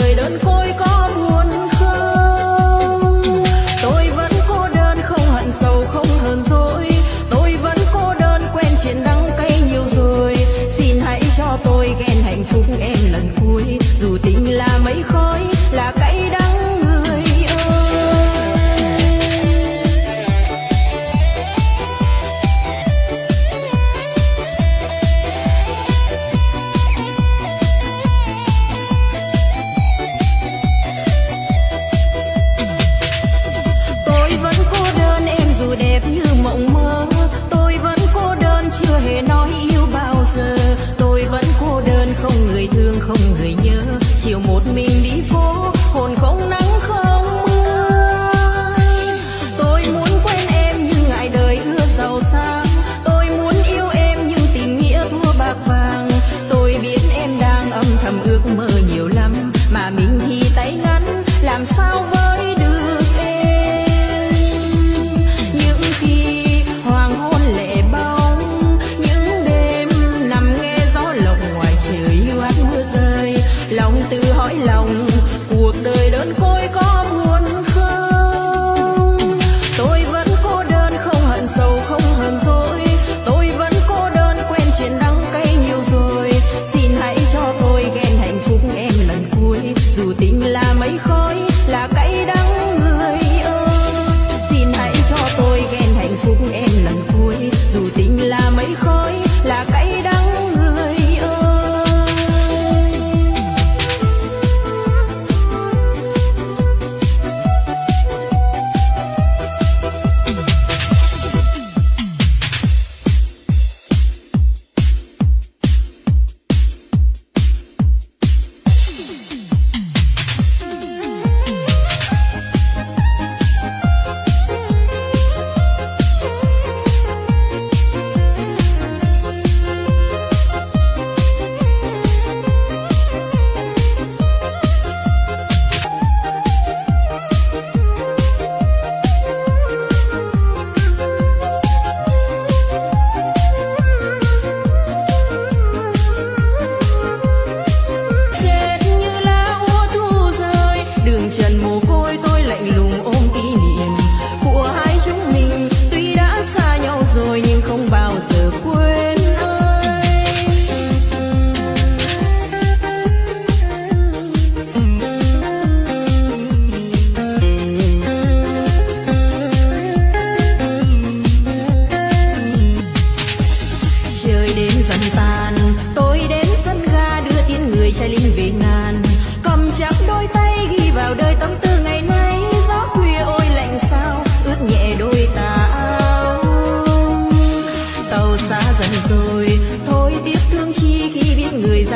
đời đơn côi có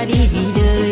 đi đời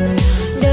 mình